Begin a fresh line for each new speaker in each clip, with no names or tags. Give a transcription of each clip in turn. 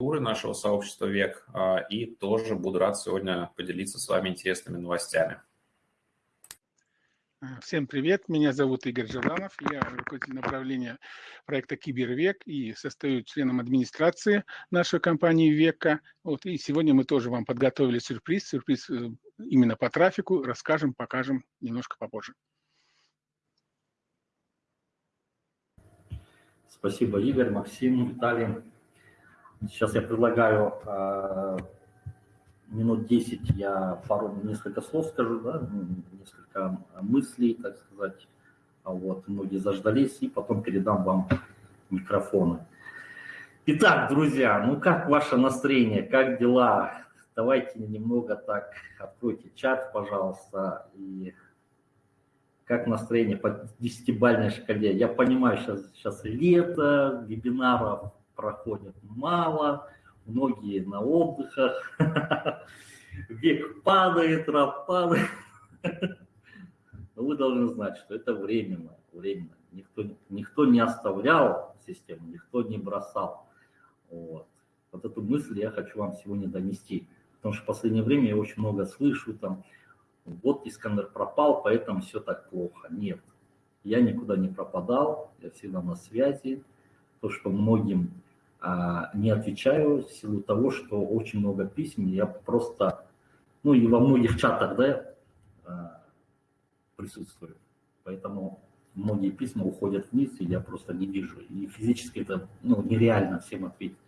нашего сообщества ВЕК, а, и тоже буду рад сегодня поделиться с вами интересными новостями.
Всем привет, меня зовут Игорь Жаврамов, я руководитель направления проекта Кибервек и состою членом администрации нашей компании Века. Вот, и сегодня мы тоже вам подготовили сюрприз, сюрприз э, именно по трафику, расскажем, покажем немножко попозже.
Спасибо, Игорь, Максим, Виталий. Сейчас я предлагаю э, минут 10 я пару, несколько слов скажу, да, несколько мыслей, так сказать. А вот, многие заждались, и потом передам вам микрофоны. Итак, друзья, ну как ваше настроение, как дела? Давайте немного так, откройте чат, пожалуйста, и как настроение по десятибальной шкале. Я понимаю, сейчас, сейчас лето, вебинаров проходит мало, многие на отдыхах, век падает, раб падает. Но вы должны знать, что это временно, временно. Никто, никто не оставлял систему, никто не бросал. Вот. вот эту мысль я хочу вам сегодня донести. Потому что в последнее время я очень много слышу, там, вот Искандер пропал, поэтому все так плохо. Нет, я никуда не пропадал, я всегда на связи. То, что многим не отвечаю в силу того, что очень много писем, я просто, ну и во многих чатах, да, а, присутствую. Поэтому многие письма уходят вниз, и я просто не вижу. И физически это ну, нереально всем ответить.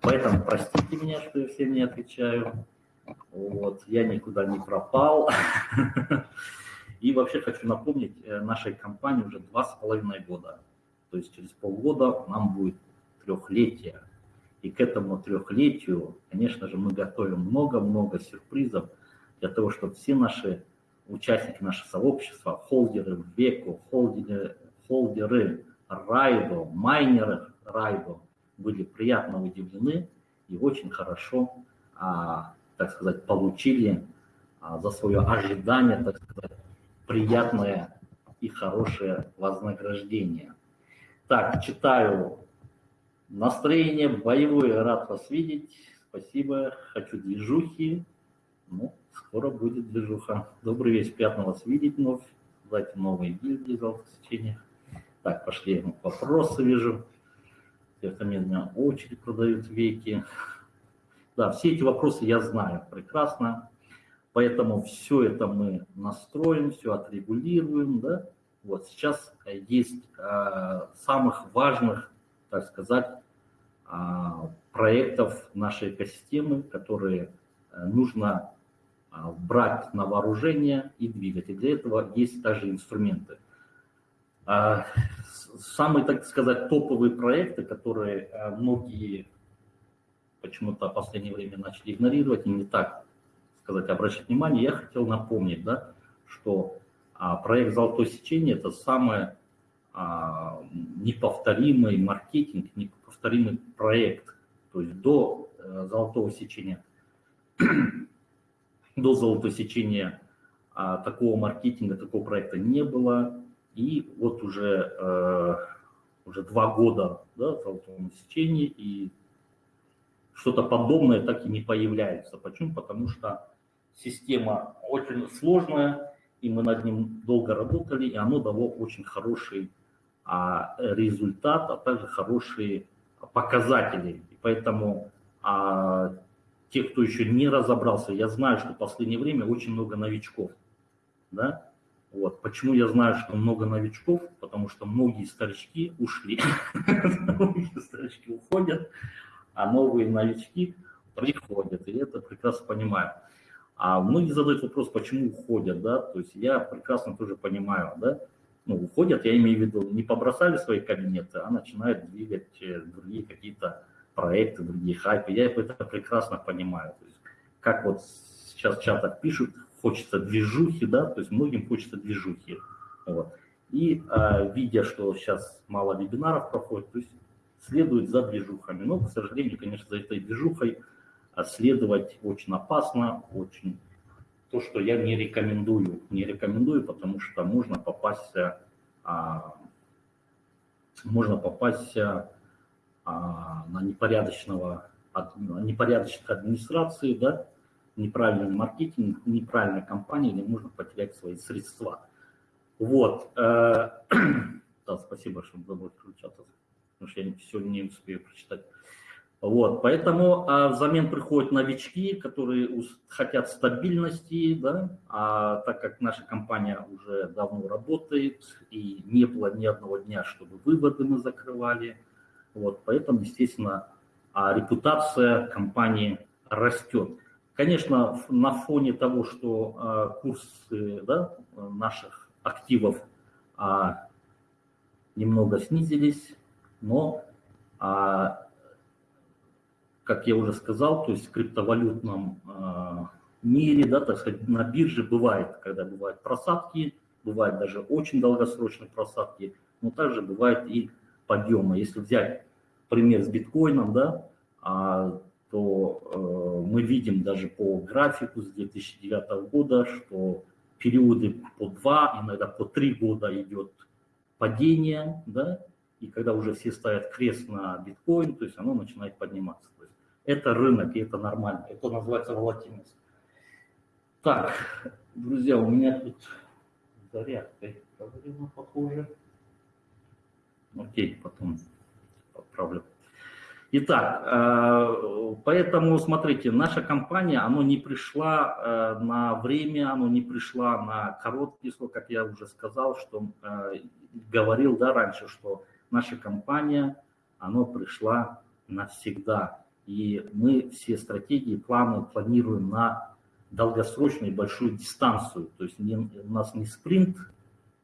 Поэтому простите меня, что я всем не отвечаю. Вот, я никуда не пропал. И вообще хочу напомнить, э, нашей компании уже два с половиной года. То есть через полгода нам будет трехлетия. И к этому трехлетию, конечно же, мы готовим много-много сюрпризов для того, чтобы все наши участники нашего сообщества, холдеры веку, холдеры, холдеры Райдо, майнеры Райдо были приятно удивлены и очень хорошо, а, так сказать, получили а, за свое ожидание, так сказать, приятное и хорошее вознаграждение. Так, читаю Настроение боевое, рад вас видеть. Спасибо. Хочу движухи. Ну, скоро будет движуха. Добрый вечер, приятно вас видеть вновь. Дайте новые гильдии золотых сечениях. Так, пошли вопросы, вижу. Это меня очередь продают веки. Да, все эти вопросы я знаю прекрасно. Поэтому все это мы настроим, все отрегулируем. Да? Вот сейчас есть э, самых важных так сказать, а, проектов нашей экосистемы, которые э, нужно а, брать на вооружение и двигать. И для этого есть также инструменты. А, самые, так сказать, топовые проекты, которые э, многие почему-то в последнее время начали игнорировать и не так, сказать, обращать внимание, я хотел напомнить, да, что проект «Золотое сечение» – это самое неповторимый маркетинг, неповторимый проект. То есть до э, золотого сечения, до золотого сечения а, такого маркетинга, такого проекта не было. И вот уже, э, уже два года да, в золотом сечении, и что-то подобное так и не появляется. Почему? Потому что система очень сложная, и мы над ним долго работали, и оно дало очень хороший а, результат, а также хорошие показатели. Поэтому а, те, кто еще не разобрался, я знаю, что в последнее время очень много новичков. Да? Вот. Почему я знаю, что много новичков? Потому что многие старички ушли. Многие старички уходят, а новые новички приходят. И это прекрасно понимаю. А многие задают вопрос, почему уходят, да, то есть я прекрасно тоже понимаю, да, ну, уходят, я имею в виду, не побросали свои кабинеты, а начинают двигать э, другие какие-то проекты, другие хайпы. Я это прекрасно понимаю. То есть, как вот сейчас в чатах пишут, хочется движухи, да, то есть многим хочется движухи. Вот. И а, видя, что сейчас мало вебинаров проходит, то есть следует за движухами. Но, к сожалению, конечно, за этой движухой а, следовать очень опасно, очень то, что я не рекомендую. Не рекомендую, потому что можно попасть, а, можно попасть а, на непорядочного от непорядочных администраций, да, неправильный маркетинг, неправильная компания, где можно потерять свои средства. Вот. Э, да, спасибо, что забыл включаться, потому что я все не успею прочитать. Вот, поэтому а, взамен приходят новички, которые хотят стабильности, да, а так как наша компания уже давно работает и не было ни одного дня, чтобы выводы мы закрывали, вот, поэтому, естественно, а репутация компании растет. Конечно, на фоне того, что а, курсы да, наших активов а, немного снизились, но а, как я уже сказал, то есть в криптовалютном э, мире, да, так сказать, на бирже бывает, когда бывают просадки, бывают даже очень долгосрочные просадки, но также бывает и подъемы. Если взять пример с биткоином, да, а, то э, мы видим даже по графику с 2009 года, что периоды по два, иногда по три года идет падение, да, и когда уже все ставят крест на биткоин, то есть оно начинает подниматься. Это рынок, и это нормально. Это называется волатильность. Так, друзья, у меня тут зарядка проблема, похоже. Окей, потом поправлю. Итак, э, поэтому, смотрите, наша компания, она не пришла э, на время, она не пришла на короткий срок, как я уже сказал, что э, говорил да, раньше, что наша компания, она пришла навсегда. И мы все стратегии, планы планируем на долгосрочную большую дистанцию. То есть не, у нас не спринт,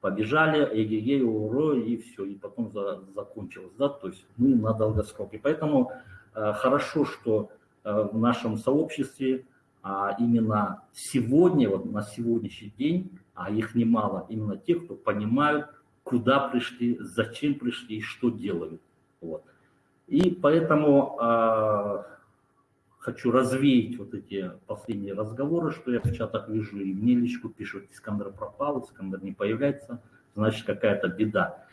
побежали, эгегей, уро, и все, и потом за, закончилось. Да? То есть мы на долгосрок. И поэтому э, хорошо, что э, в нашем сообществе а именно сегодня, вот на сегодняшний день, а их немало, именно те, кто понимают, куда пришли, зачем пришли и что делают. Вот. И поэтому э, хочу развеять вот эти последние разговоры, что я в чатах вижу, и мне личку пишут, Искандер пропал, Искандер не появляется, значит какая-то беда.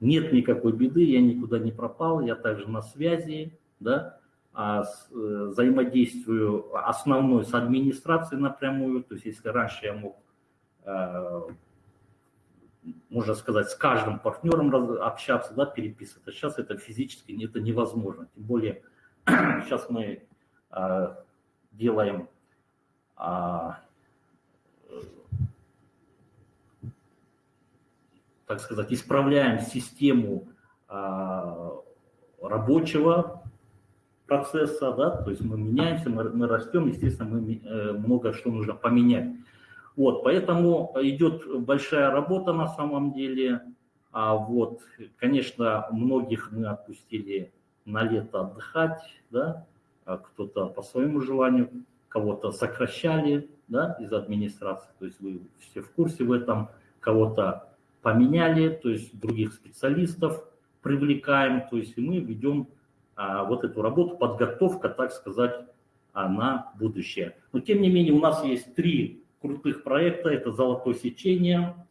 Нет никакой беды, я никуда не пропал, я также на связи, да, а с, э, взаимодействую основной с администрацией напрямую, то есть если раньше я мог э, можно сказать, с каждым партнером общаться, да, переписываться. Сейчас это физически это невозможно. Тем более сейчас мы э, делаем э, так сказать, исправляем систему э, рабочего процесса, да, то есть мы меняемся, мы, мы растем, естественно, мы э, много что нужно поменять. Вот, поэтому идет большая работа на самом деле. А вот, конечно, многих мы отпустили на лето отдыхать, да, а кто-то по своему желанию, кого-то сокращали, да, из администрации, то есть вы все в курсе в этом, кого-то поменяли, то есть других специалистов привлекаем, то есть мы ведем а, вот эту работу, подготовка, так сказать, а, на будущее. Но тем не менее у нас есть три крутых проекта. Это «Золотое сечение»,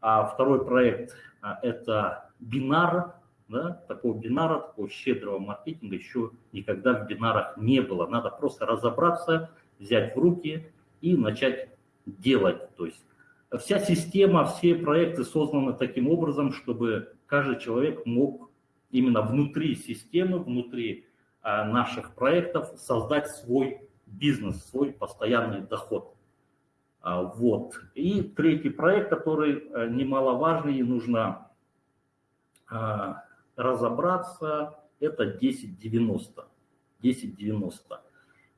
а второй проект а, – это «Бинар». Да? Такого бинара, такого щедрого маркетинга еще никогда в бинарах не было. Надо просто разобраться, взять в руки и начать делать. То есть вся система, все проекты созданы таким образом, чтобы каждый человек мог именно внутри системы, внутри а, наших проектов создать свой бизнес, свой постоянный доход. А, вот. И третий проект, который э, немаловажный и нужно а, разобраться, это 1090. 1090.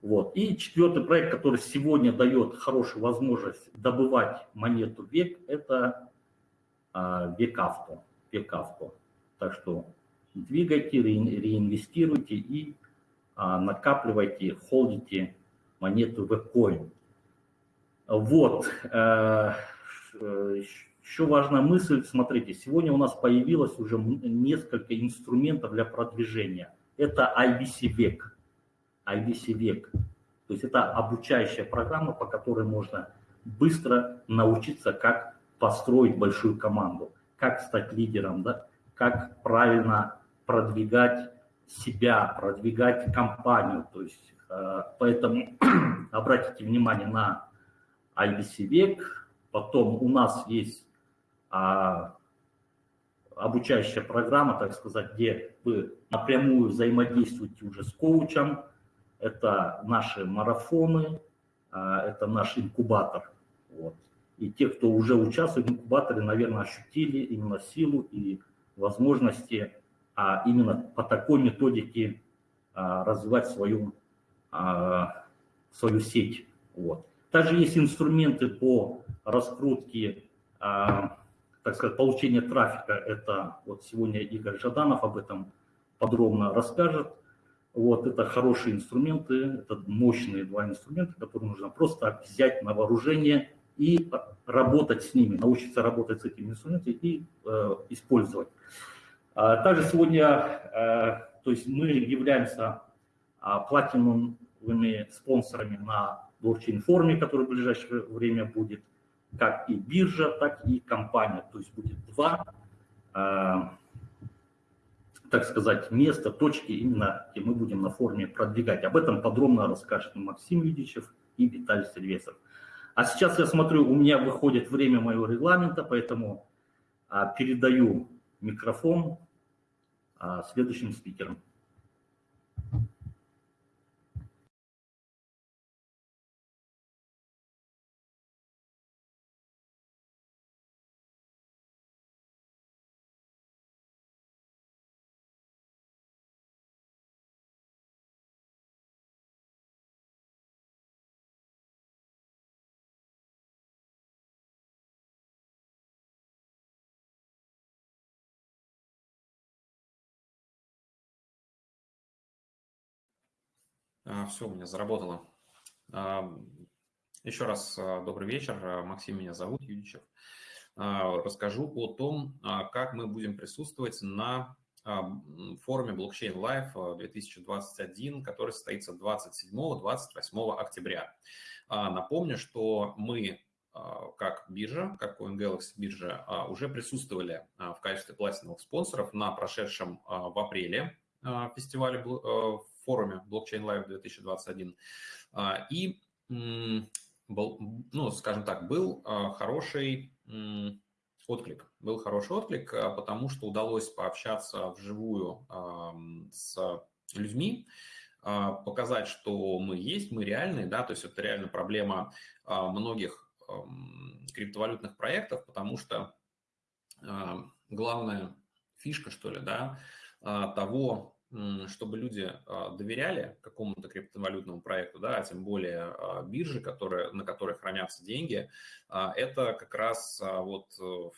Вот. И четвертый проект, который сегодня дает хорошую возможность добывать монету век, это а, век авто. Так что двигайте, реинвестируйте и накапливайте, холдите монету вебкоин. Вот. Э, еще важная мысль, смотрите, сегодня у нас появилось уже несколько инструментов для продвижения. Это IBC век. IBC век. То есть это обучающая программа, по которой можно быстро научиться, как построить большую команду, как стать лидером, да, как правильно продвигать себя, продвигать компанию. То есть, поэтому обратите внимание на IBC век. Потом у нас есть обучающая программа, так сказать, где вы напрямую взаимодействуете уже с коучем. Это наши марафоны, а, это наш инкубатор. Вот. И те, кто уже участвует в инкубаторе, наверное, ощутили именно силу и возможности а именно по такой методике а, развивать свою, а, свою сеть. Вот. Также есть инструменты по раскрутке а, так сказать, получение трафика, это вот сегодня Игорь Жаданов об этом подробно расскажет. Вот, это хорошие инструменты, это мощные два инструмента, которые нужно просто взять на вооружение и работать с ними, научиться работать с этими инструментами и э, использовать. А, также сегодня, э, то есть мы являемся э, платиновыми спонсорами на блокчейн-форуме, который в ближайшее время будет – как и биржа, так и компания. То есть будет два, э, так сказать, места, точки, именно где мы будем на форуме продвигать. Об этом подробно расскажет Максим Юдичев и Виталий Сильвесов. А сейчас я смотрю, у меня выходит время моего регламента, поэтому а, передаю микрофон а, следующим спикерам.
Все, у меня заработало. А, Еще раз а, добрый вечер. Максим меня зовут, Юдичев. Расскажу о том, как мы будем присутствовать на форуме Blockchain Live 2021, который состоится 27-28 октября. Напомню, что мы как биржа, как CoinGalaxy биржа, уже присутствовали в качестве платиновых спонсоров на прошедшем в апреле фестивале форуме Blockchain Live 2021. А, и был, ну, скажем так, был а, хороший отклик. Был хороший отклик, а, потому что удалось пообщаться вживую с людьми, показать, что мы есть, мы реальные, да, то есть это реально проблема многих криптовалютных проектов, потому что главная фишка, что ли, да, того, чтобы люди а, доверяли какому-то криптовалютному проекту, да, а тем более а, биржи, которые, на которой хранятся деньги, а, это как раз вот э,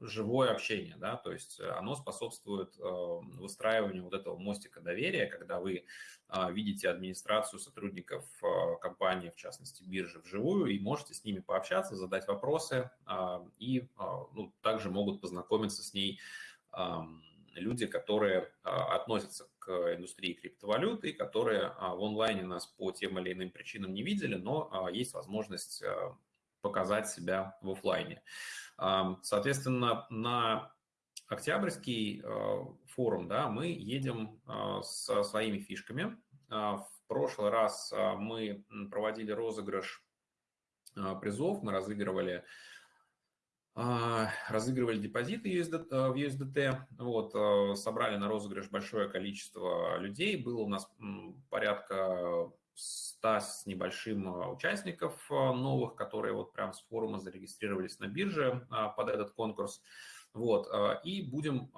живое общение, да, то есть оно способствует выстраиванию вот этого мостика доверия, когда вы видите администрацию сотрудников компании, в частности биржи, вживую, и можете с ними пообщаться, задать вопросы, и ну, также могут познакомиться с ней люди, которые а, относятся к индустрии криптовалют и которые а, в онлайне нас по тем или иным причинам не видели, но а, есть возможность показать себя в офлайне. Соответственно, на Октябрьский форум да, мы едем со своими фишками. В прошлый раз мы проводили розыгрыш призов, мы разыгрывали разыгрывали депозиты USD, э, в USDT, вот, э, собрали на розыгрыш большое количество людей, было у нас порядка 100 с небольшим участников новых, которые вот прям с форума зарегистрировались на бирже под этот конкурс, вот, и будем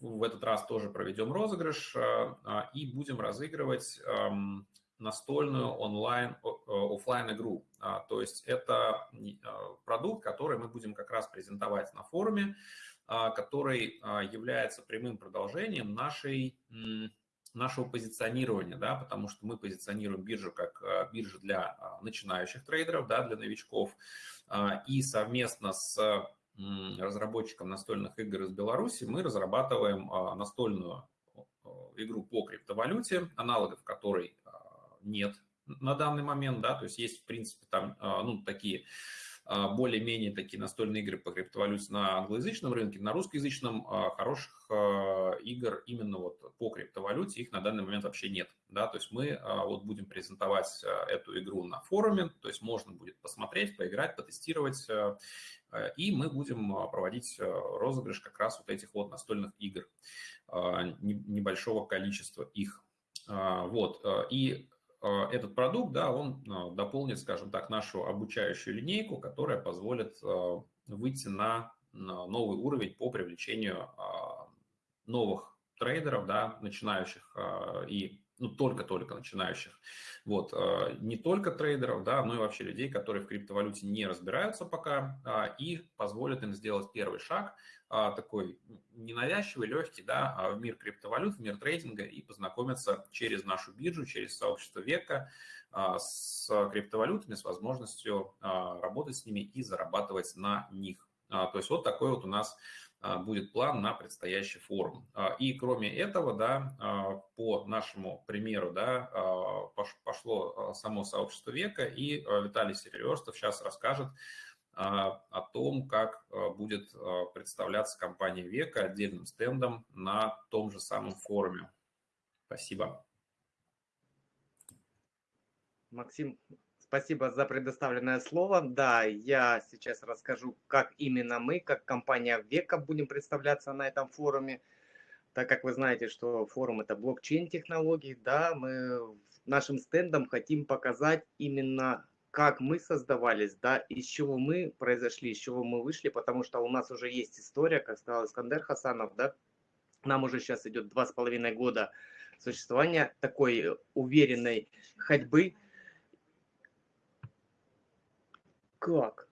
в этот раз тоже проведем розыгрыш и будем разыгрывать настольную онлайн, офлайн игру. А, то есть это а, продукт, который мы будем как раз презентовать на форуме, а, который является прямым продолжением нашей нашего позиционирования, да, потому что мы позиционируем биржу как биржу для начинающих трейдеров, да, для новичков, и совместно с разработчиком настольных игр из Беларуси мы разрабатываем настольную игру по криптовалюте, аналогов которой нет на данный момент, да, то есть есть, в принципе, там, а, ну, такие а, более-менее такие настольные игры по криптовалюте на англоязычном рынке, на русскоязычном а, хороших игр именно вот по криптовалюте, их на данный момент вообще нет. Да? То есть мы вот будем презентовать эту игру на форуме, то есть можно будет посмотреть, поиграть, потестировать, и мы будем проводить розыгрыш как раз вот этих вот настольных игр, небольшого количества их. Вот, и этот продукт, да, он дополнит, скажем так, нашу обучающую линейку, которая позволит выйти на новый уровень по привлечению а, новых трейдеров, да, начинающих а, и ну, только-только начинающих. Вот, а, не только трейдеров, да, но и вообще людей, которые в криптовалюте не разбираются пока, и позволит им сделать первый шаг, такой ненавязчивый, легкий, да, в мир криптовалют, в мир трейдинга и познакомиться через нашу биржу, через сообщество века с криптовалютами, с возможностью работать с ними и зарабатывать на них. А, то есть вот такой вот у нас а, будет план на предстоящий форум. А, и кроме этого, да, по нашему примеру, да, пошло само сообщество века, и Виталий Серебрёстов сейчас расскажет о том, как будет представляться компания века отдельным стендом на том же самом форуме. Спасибо.
Максим, Спасибо за предоставленное слово. Да, я сейчас расскажу, как именно мы, как компания Века, будем представляться на этом форуме. Так как вы знаете, что форум это блокчейн-технологий, да, мы нашим стендом хотим показать именно как мы создавались, да, из чего мы произошли, из чего мы вышли, потому что у нас уже есть история, как сказал Искандер Хасанов, да, нам уже сейчас идет два с половиной года существования такой уверенной ходьбы, как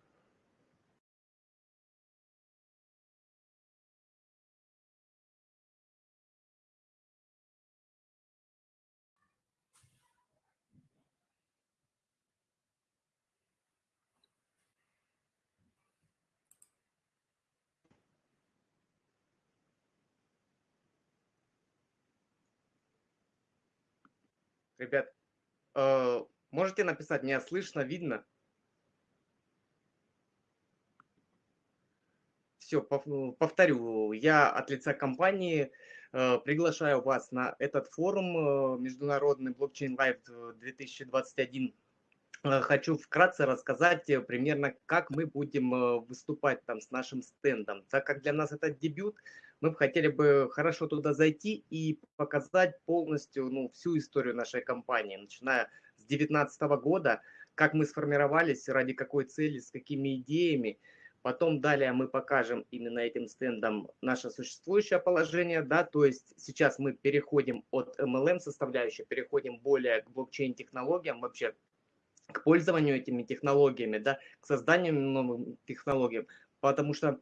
Ребят, э, можете написать, меня слышно, видно? Все, ну, повторю, я от лица компании э, приглашаю вас на этот форум э, Международный блокчейн Лайв 2021. Хочу вкратце рассказать э, примерно, как мы будем выступать там с нашим стендом. Так как для нас это дебют, мы бы хотели бы хорошо туда зайти и показать полностью ну, всю историю нашей компании, начиная с 2019 года, как мы сформировались, ради какой цели, с какими идеями – Потом далее мы покажем именно этим стендом наше существующее положение, да, то есть сейчас мы переходим от MLM составляющей, переходим более к блокчейн-технологиям, вообще к пользованию этими технологиями, да, к созданию новых технологий, потому что,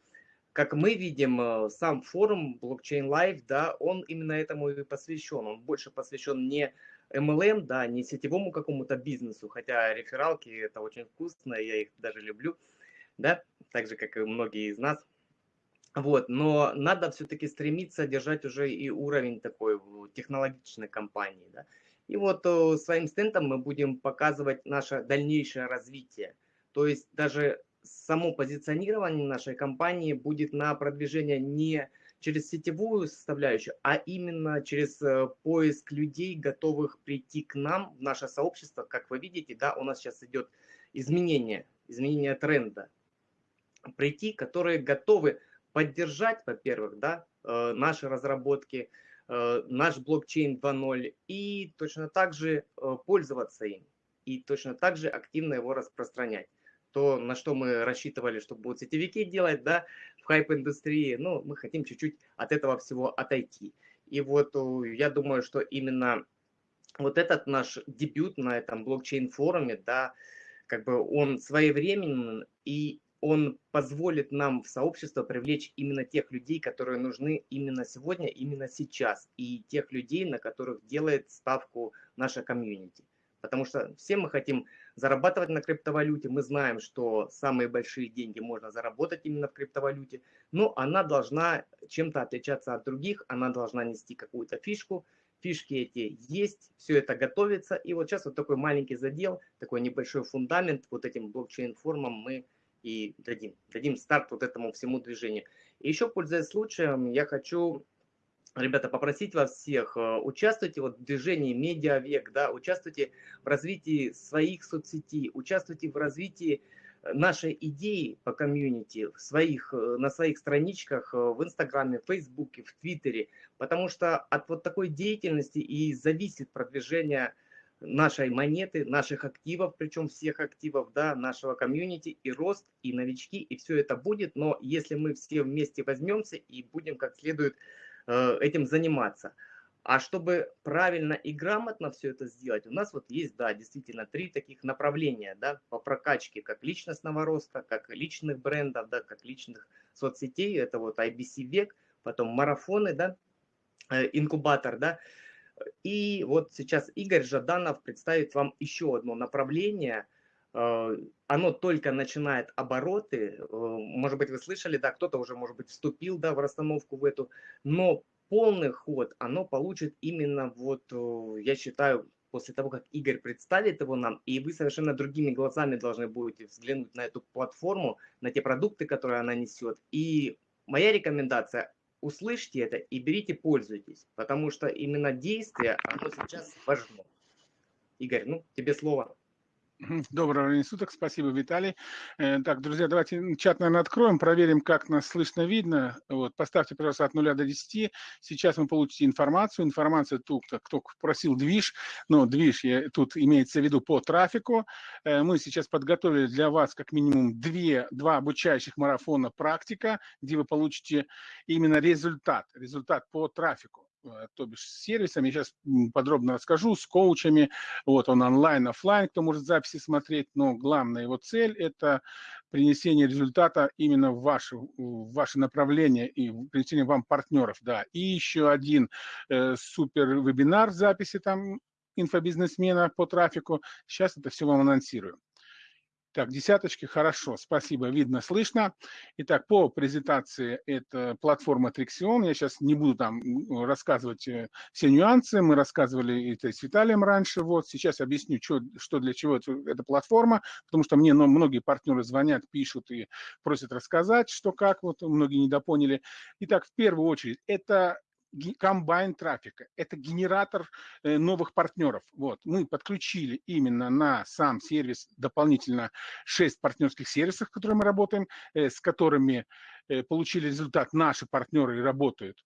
как мы видим, э, сам форум Blockchain Live, да, он именно этому и посвящен, он больше посвящен не MLM, да, не сетевому какому-то бизнесу, хотя рефералки это очень вкусно, я их даже люблю, да, так же, как и многие из нас. Вот, но надо все-таки стремиться держать уже и уровень такой технологичной компании, да. И вот своим стендом мы будем показывать наше дальнейшее развитие. То есть даже само позиционирование нашей компании будет на продвижение не через сетевую составляющую, а именно через э, поиск людей, готовых прийти к нам в наше сообщество. Как вы видите, да, у нас сейчас идет изменение, изменение тренда прийти, которые готовы поддержать, во-первых, да, э, наши разработки, э, наш блокчейн 2.0 и точно так же э, пользоваться им, и точно так же активно его распространять. То, на что мы рассчитывали, что будут сетевики делать, да, в хайп-индустрии, ну, мы хотим чуть-чуть от этого всего отойти. И вот я думаю, что именно вот этот наш дебют на этом блокчейн-форуме, да, как бы он своевременен и он позволит нам в сообщество привлечь именно тех людей, которые нужны именно сегодня, именно сейчас, и тех людей, на которых делает ставку наша комьюнити. Потому что все мы хотим зарабатывать на криптовалюте, мы знаем, что самые большие деньги можно заработать именно в криптовалюте, но она должна чем-то отличаться от других, она должна нести какую-то фишку, фишки эти есть, все это готовится, и вот сейчас вот такой маленький задел, такой небольшой фундамент вот этим блокчейн-формам мы и дадим, дадим старт вот этому всему движению. И еще, пользуясь случаем, я хочу ребята, попросить вас всех, э, участвуйте вот в движении Медиавек, да, участвуйте в развитии своих соцсетей, участвуйте в развитии э, нашей идеи по комьюнити в своих, э, на своих страничках в Инстаграме, в Фейсбуке, в Твиттере, потому что от вот такой деятельности и зависит продвижение нашей монеты, наших активов, причем всех активов, да, нашего комьюнити, и рост, и новички, и все это будет, но если мы все вместе возьмемся и будем как следует Э, этим заниматься. А чтобы правильно и грамотно все это сделать, у нас вот есть, да, действительно, три таких направления, да, по прокачке, как личностного роста, как личных брендов, да, как личных соцсетей, это вот IBC век, потом марафоны, да, э, инкубатор, да, и вот сейчас Игорь Жаданов представит вам еще одно направление, э, оно только начинает обороты, может быть, вы слышали, да, кто-то уже, может быть, вступил, да, в расстановку в эту, но полный ход оно получит именно вот, я считаю, после того, как Игорь представит его нам, и вы совершенно другими глазами должны будете взглянуть на эту платформу, на те продукты, которые она несет. И моя рекомендация, услышьте это и берите, пользуйтесь, потому что именно действие, оно сейчас важно. Игорь, ну, тебе слово.
Доброго времени суток, спасибо, Виталий. Э, так, друзья, давайте чат, наверное, откроем, проверим, как нас слышно, видно. Вот, поставьте, пожалуйста, от 0 до 10. Сейчас вы получите информацию. Информация тут, кто просил движ, но движ я, тут имеется в виду по трафику. Э, мы сейчас подготовили для вас как минимум две, два обучающих марафона практика, где вы получите именно результат, результат по трафику. Э, то бишь с сервисами, сейчас подробно расскажу, с коучами, вот он онлайн, офлайн, кто может записи смотреть, но главная его цель – это принесение результата именно в ваше, в ваше направление и принесение вам партнеров, да. И еще один э, супер вебинар записи там инфобизнесмена по трафику, сейчас это все вам анонсирую. Так, десяточки, хорошо, спасибо, видно, слышно. Итак, по презентации это платформа Trixion. Я сейчас не буду там рассказывать э, все нюансы, мы рассказывали это с Виталием раньше. Вот сейчас объясню, что, что для чего это, эта платформа, потому что мне ну, многие партнеры звонят, пишут и просят рассказать, что как, вот многие недопоняли. Итак, в первую очередь, это комбайн трафика. Это генератор э, новых партнеров. Вот. Мы подключили именно на сам сервис дополнительно 6 партнерских сервисов, которые мы работаем, э, с которыми э, получили результат наши партнеры и работают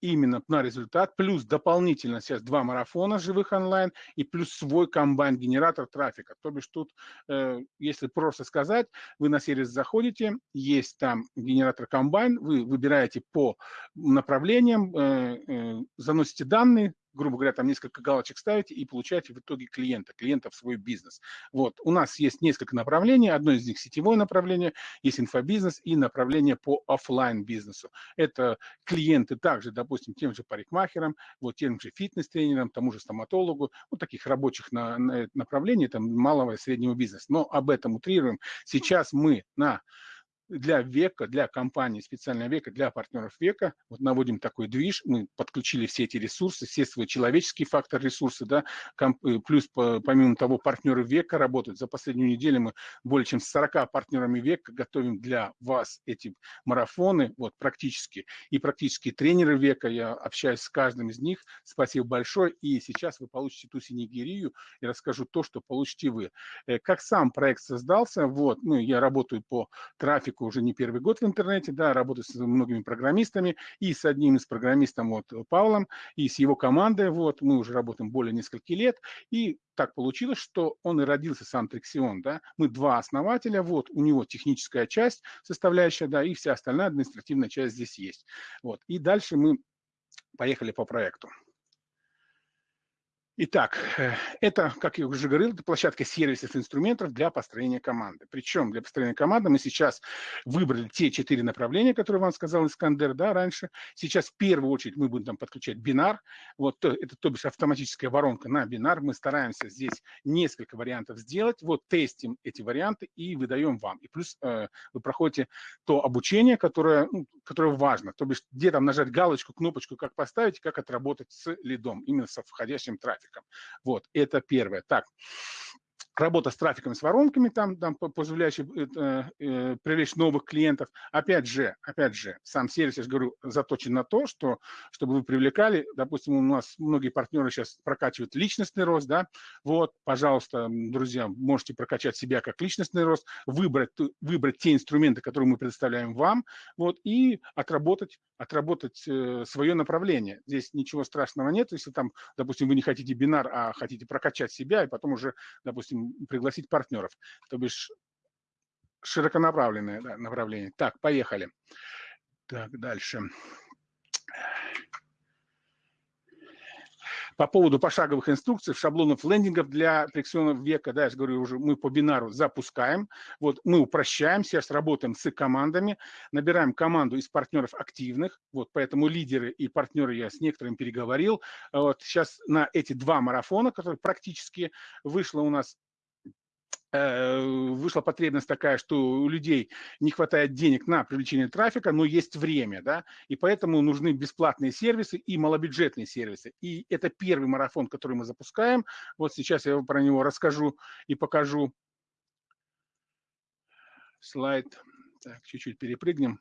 именно на результат, плюс дополнительно сейчас два марафона живых онлайн и плюс свой комбайн-генератор трафика. То бишь тут, э, если просто сказать, вы на сервис заходите, есть там генератор комбайн, вы выбираете по направлениям, э, э, заносите данные, грубо говоря, там несколько галочек ставите и получаете в итоге клиента, клиента в свой бизнес. Вот, у нас есть несколько направлений, одно из них сетевое направление, есть инфобизнес и направление по офлайн бизнесу. Это клиенты также, допустим, тем же парикмахерам, вот тем же фитнес-тренерам, тому же стоматологу, вот таких рабочих на, на направлений, там малого и среднего бизнеса. Но об этом утрируем. Сейчас мы на для века, для компании специального века, для партнеров века, вот наводим такой движ, мы подключили все эти ресурсы, все свои человеческие факторы ресурсы, да, э, плюс помимо того партнеры века работают. За последнюю неделю мы более чем с 40 партнерами века готовим для вас эти марафоны, вот практически, и практически тренеры века, я общаюсь с каждым из них, спасибо большое, и сейчас вы получите ту синегирию и расскажу то, что получите вы. Э, как сам проект создался, вот, ну, я работаю по трафику, практику уже не первый год в интернете, да, работаю с многими программистами, и с одним из программистов, вот, Павлом, и с его командой, вот, мы уже работаем более нескольких лет, и так получилось, что он и родился сам Трексион, да, мы два основателя, вот, у него техническая часть составляющая, да, и вся остальная административная часть здесь есть, вот, и дальше мы поехали по проекту. Итак, э, это, как я уже говорил, это площадка сервисов инструментов для построения команды. Причем для построения команды мы сейчас выбрали те четыре направления, которые вам сказал Искандер да, раньше. Сейчас в первую очередь мы будем там подключать бинар. Вот это, то бишь, автоматическая воронка на бинар. Мы стараемся здесь несколько вариантов сделать. Вот тестим эти варианты и выдаем вам. И плюс э, вы проходите то обучение, которое, ну, которое важно. То бишь, где там нажать галочку, кнопочку, как поставить, как отработать с лидом, именно со входящим трафиком трафиком. Вот, это первое. Так, работа с трафиком, с воронками, там, там позволяющая э, э, привлечь новых клиентов. Опять же, опять же, сам сервис, я же говорю, заточен на то, что, чтобы вы привлекали, допустим, у нас многие партнеры сейчас прокачивают личностный рост, да, вот, пожалуйста, друзья, можете прокачать себя как личностный рост, выбрать, выбрать те инструменты, которые мы предоставляем вам, вот, и отработать, отработать э, свое направление. Здесь ничего страшного нет, если там, допустим, вы не хотите бинар, а хотите прокачать себя, и потом уже, допустим, пригласить партнеров. То бишь широконаправленное да, направление. Так, поехали. Так, дальше. По поводу пошаговых инструкций, шаблонов лендингов для фрикционов века, да, я же говорю, уже мы по бинару запускаем. Вот мы упрощаем, сейчас работаем с командами, набираем команду из партнеров активных, вот поэтому лидеры и партнеры я с некоторыми переговорил. Вот сейчас на эти два марафона, которые практически вышло у нас вышла потребность такая, что у людей не хватает денег на привлечение трафика, но есть время, да, и поэтому нужны бесплатные сервисы и малобюджетные сервисы. И это первый марафон, который мы запускаем. Вот сейчас я про него расскажу и покажу. Слайд. Так, чуть-чуть перепрыгнем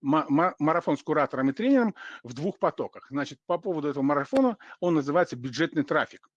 марафон с куратором и тренером в двух потоках. Значит, по поводу этого марафона он называется бюджетный трафик.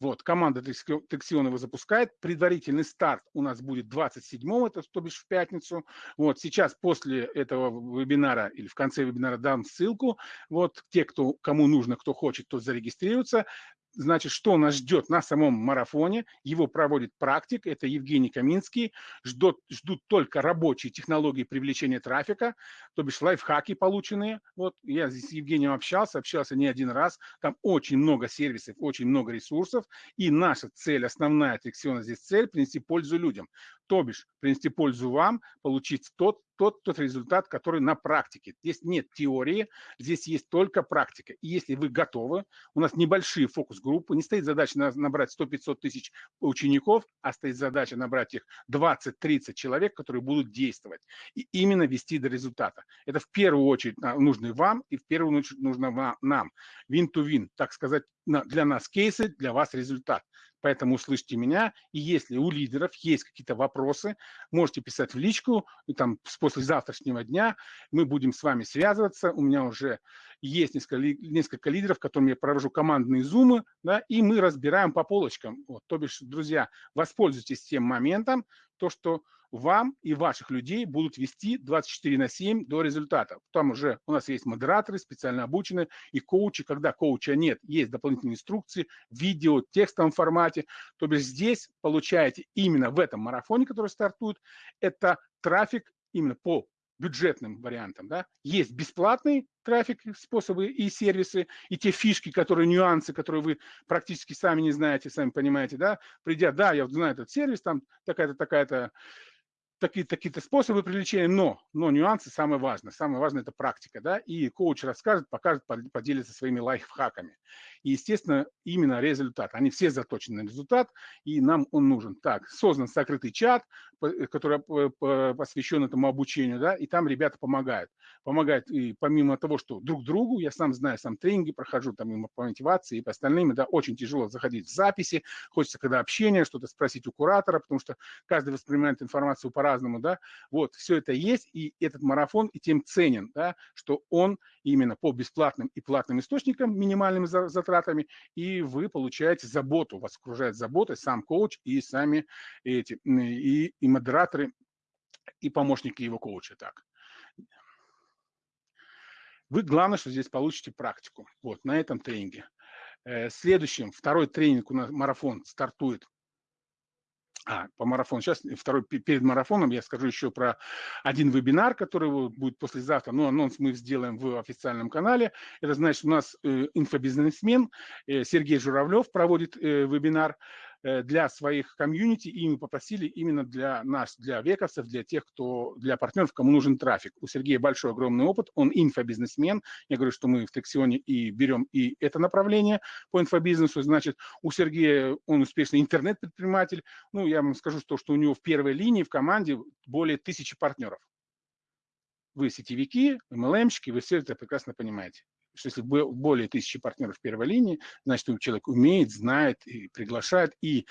Вот, команда Тексионова запускает. Предварительный старт у нас будет 27-го, это то бишь в пятницу. Вот, сейчас после этого вебинара или в конце вебинара дам ссылку. Вот, те, кто, кому нужно, кто хочет, тот зарегистрируется значит, что нас ждет на самом марафоне. Его проводит практик, это Евгений Каминский. Ждут, ждут только рабочие технологии привлечения трафика, то бишь лайфхаки полученные. Вот я с Евгением общался, общался не один раз. Там очень много сервисов, очень много ресурсов. И наша цель, основная секциона здесь цель, принести пользу людям. То бишь принести пользу вам, получить тот, тот, тот результат, который на практике. Здесь нет теории, здесь есть только практика. И если вы готовы, у нас небольшие фокус-группы, не стоит задача набрать 100-500 тысяч учеников, а стоит задача набрать их 20-30 человек, которые будут действовать и именно вести до результата. Это в первую очередь а, нужно вам и в первую очередь нужно нам. Win-to-win, так сказать, для нас кейсы, для вас результат. Поэтому услышьте меня. И если у лидеров есть какие-то вопросы, можете писать в личку. И там с послезавтрашнего дня мы будем с вами связываться. У меня уже есть несколько, несколько лидеров, которым я провожу командные зумы, да, и мы разбираем по полочкам. Вот, то бишь, друзья, воспользуйтесь тем моментом, то, что вам и ваших людей будут вести 24 на 7 до результата. Там уже у нас есть модераторы специально обученные и коучи. Когда коуча нет, есть дополнительные инструкции, видео, текстовом формате. То бишь здесь получаете именно в этом марафоне, который стартует, это трафик именно по бюджетным вариантам. Да? Есть бесплатный трафик, способы и сервисы, и те фишки, которые, нюансы, которые вы практически сами не знаете, сами понимаете, да, придя, да, я знаю этот сервис, там такая-то, такая-то такие, такие-то способы привлечения, но, но нюансы самое важное. Самое важное – это практика, да, и коуч расскажет, покажет, поделится своими лайфхаками. И, естественно, именно результат. Они все заточены на результат, и нам он нужен. Так, создан закрытый чат, который посвящен этому обучению, да, и там ребята помогают. Помогают и помимо того, что друг другу, я сам знаю, сам тренинги прохожу, там по мотивации, и по остальным, да, очень тяжело заходить в записи, хочется когда общение, что-то спросить у куратора, потому что каждый воспринимает информацию по по-разному, да, вот, все это есть, и этот марафон и тем ценен, да, что он именно по бесплатным и платным источникам, минимальными затратами, и вы получаете заботу, вас окружает забота, сам коуч и сами эти, и, и модераторы, и помощники его коуча, так. Вы, главное, что здесь получите практику, вот, на этом тренинге. Э, следующим, второй тренинг у нас, марафон, стартует а, по марафону. Сейчас второй перед марафоном я скажу еще про один вебинар, который будет послезавтра. Ну, анонс мы сделаем в официальном канале. Это значит, у нас э, инфобизнесмен э, Сергей Журавлев проводит э, вебинар Э, для своих комьюнити, и мы попросили именно для нас, для вековцев, для тех, кто, для партнеров, кому нужен трафик. У Сергея большой, огромный опыт, он инфобизнесмен. Я говорю, что мы в Тексионе и берем и это направление по инфобизнесу. Значит, у Сергея он успешный интернет-предприниматель. Ну, я вам скажу, что, что у него в первой линии в команде более тысячи партнеров. Вы сетевики, MLM-щики, вы все это прекрасно понимаете. Что если более тысячи партнеров первой линии, значит, человек умеет, знает и приглашает, и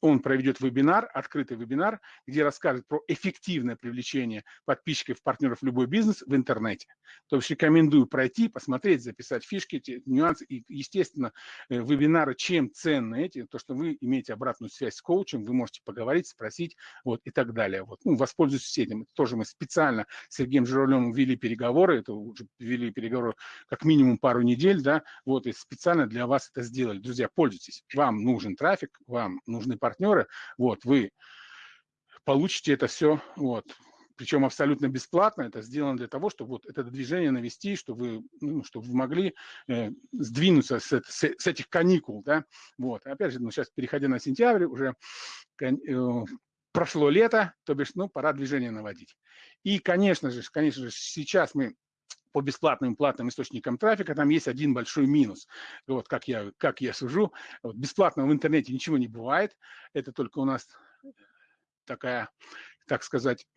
он проведет вебинар, открытый вебинар, где расскажет про эффективное привлечение подписчиков, партнеров в любой бизнес в интернете. То есть рекомендую пройти, посмотреть, записать фишки, эти нюансы. И, естественно, э, вебинары чем ценны эти, то, что вы имеете обратную связь с коучем, вы можете поговорить, спросить, вот, и так далее. Вот. Ну, воспользуйтесь этим. Тоже мы специально с Сергеем Журавлевым вели переговоры, это уже вели переговоры как минимум пару недель, да, вот, и специально для вас это сделали. Друзья, пользуйтесь. Вам нужен трафик, вам нужны партнеры, вот, вы получите это все, вот, причем абсолютно бесплатно. Это сделано для того, чтобы вот это движение навести, чтобы вы, ну, чтобы вы могли э, сдвинуться с, с, с этих каникул, да, вот. Опять же, ну, сейчас, переходя на сентябрь, уже э, прошло лето, то бишь, ну, пора движение наводить. И, конечно же, конечно же, сейчас мы по бесплатным платным источникам трафика, там есть один большой минус. Вот как я, как я сужу. Вот, бесплатно в интернете ничего не бывает. Это только у нас такая, так сказать,